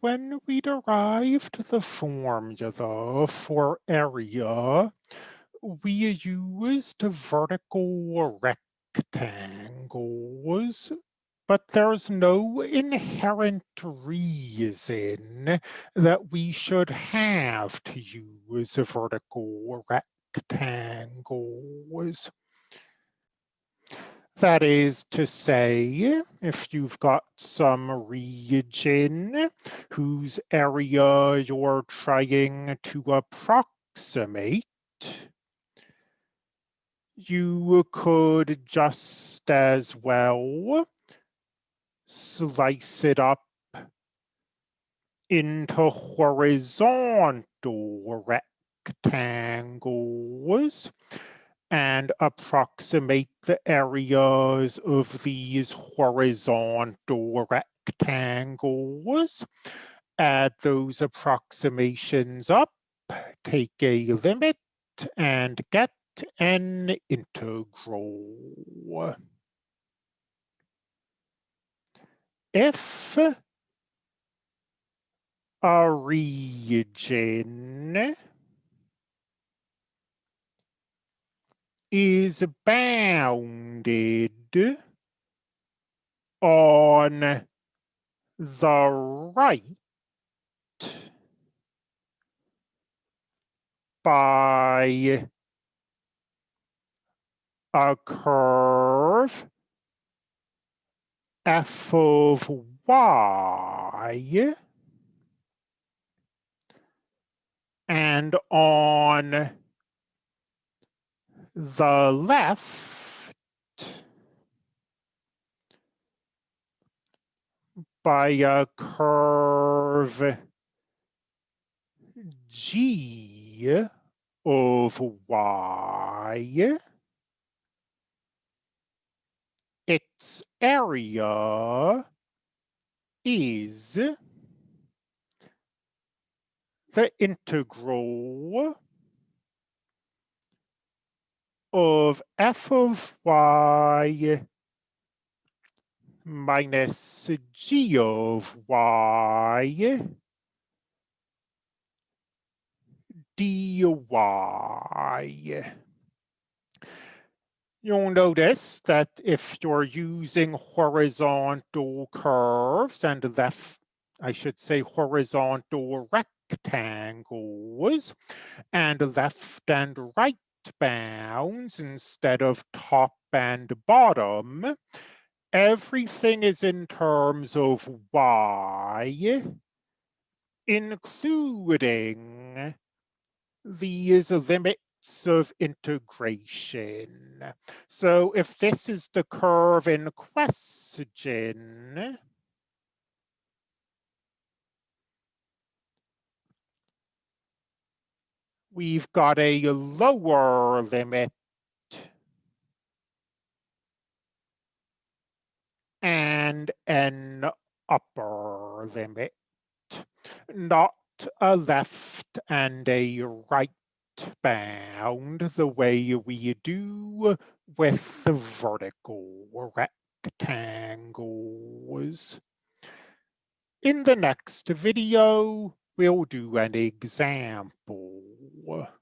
when we derived the formula for area, we used vertical rectangles, but there's no inherent reason that we should have to use vertical rectangles. That is to say, if you've got some region whose area you're trying to approximate, you could just as well slice it up into horizontal rectangles and approximate the areas of these horizontal rectangles. Add those approximations up, take a limit, and get an integral. If a region is bounded on the right by a curve f of y and on the left by a curve G of Y, its area is the integral of f of y minus g of y dy. You'll notice that if you're using horizontal curves and left, I should say horizontal rectangles and left and right bounds instead of top and bottom, everything is in terms of y, including these limits of integration. So if this is the curve in question, we've got a lower limit and an upper limit, not a left and a right bound the way we do with the vertical rectangles. In the next video, we'll do an example war.